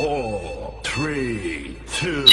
Four, three, two.